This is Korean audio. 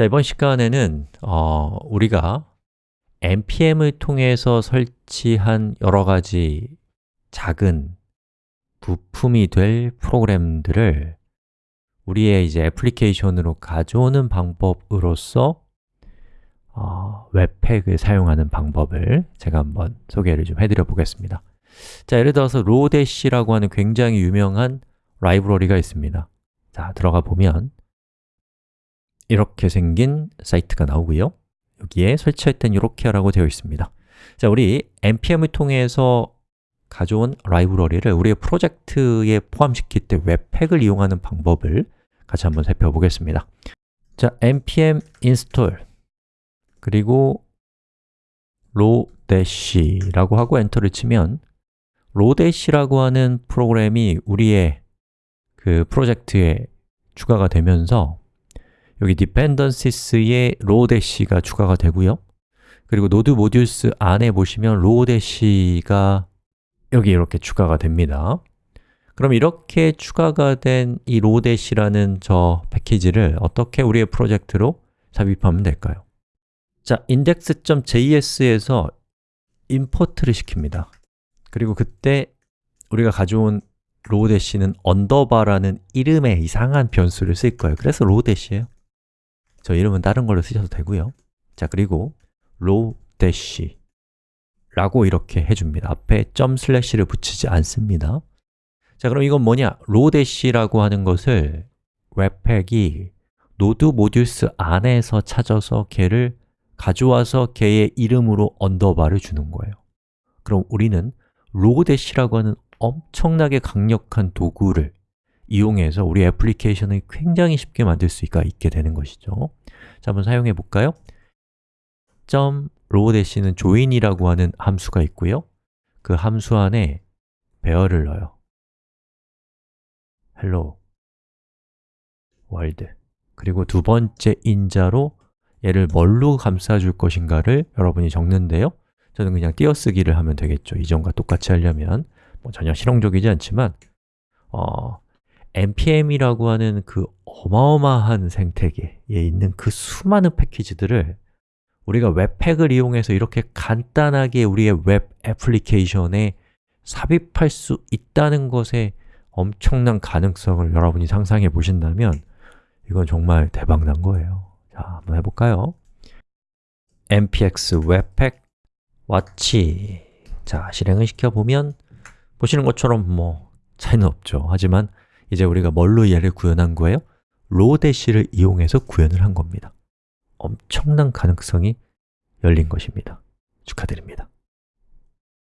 자, 이번 시간에는 어, 우리가 npm을 통해서 설치한 여러 가지 작은 부품이 될 프로그램들을 우리의 이제 애플리케이션으로 가져오는 방법으로서 어, 웹팩을 사용하는 방법을 제가 한번 소개를 좀 해드려 보겠습니다. 자, 예를 들어서 로데시라고 하는 굉장히 유명한 라이브러리가 있습니다. 자, 들어가 보면 이렇게 생긴 사이트가 나오고요. 여기에 설치할 땐 이렇게 하라고 되어 있습니다. 자, 우리 npm을 통해서 가져온 라이브러리를 우리의 프로젝트에 포함시킬 때 webpack을 이용하는 방법을 같이 한번 살펴보겠습니다. 자, npm install 그리고 lodash라고 하고 엔터를 치면 lodash라고 하는 프로그램이 우리의 그 프로젝트에 추가가 되면서 여기 dependencies에 lodash가 추가가 되고요. 그리고 node modules 안에 보시면 lodash가 여기 이렇게 추가가 됩니다. 그럼 이렇게 추가가 된 이 lodash라는 저 패키지를 어떻게 우리의 프로젝트로 삽입하면 될까요? 자, index.js에서 import를 시킵니다. 그리고 그때 우리가 가져온 lodash는 언더바라는 이름의 이상한 변수를 쓸 거예요. 그래서 lodash예요 저 이름은 다른 걸로 쓰셔도 되고요. 자, 그리고 lodash라고 이렇게 해줍니다. 앞에 점 슬래시를 붙이지 않습니다. 자, 그럼 이건 뭐냐? lodash라고 하는 것을 webpack이 node modules 안에서 찾아서 걔를 가져와서 걔의 이름으로 언더바를 주는 거예요. 그럼 우리는 lodash라고 하는 엄청나게 강력한 도구를 이용해서 우리 애플리케이션을 굉장히 쉽게 만들 수가 있게 되는 것이죠. 자, 한번 사용해 볼까요? .lodash는 join이라고 하는 함수가 있고요. 그 함수 안에 배열을 넣어요. Hello world. 그리고 두 번째 인자로 얘를 뭘로 감싸줄 것인가를 여러분이 적는데요. 저는 그냥 띄어쓰기를 하면 되겠죠. 이전과 똑같이 하려면. 뭐 전혀 실용적이지 않지만 어, npm이라고 하는 그 어마어마한 생태계에 있는 그 수많은 패키지들을 우리가 webpack을 이용해서 이렇게 간단하게 우리의 웹 애플리케이션에 삽입할 수 있다는 것에 엄청난 가능성을 여러분이 상상해 보신다면 이건 정말 대박난 거예요. 자, 한번 해볼까요? npx webpack watch 자, 실행을 시켜보면 보시는 것처럼 뭐 차이는 없죠. 하지만 이제 우리가 뭘로 얘를 구현한 거예요? 로데시를 이용해서 구현을 한 겁니다. 엄청난 가능성이 열린 것입니다. 축하드립니다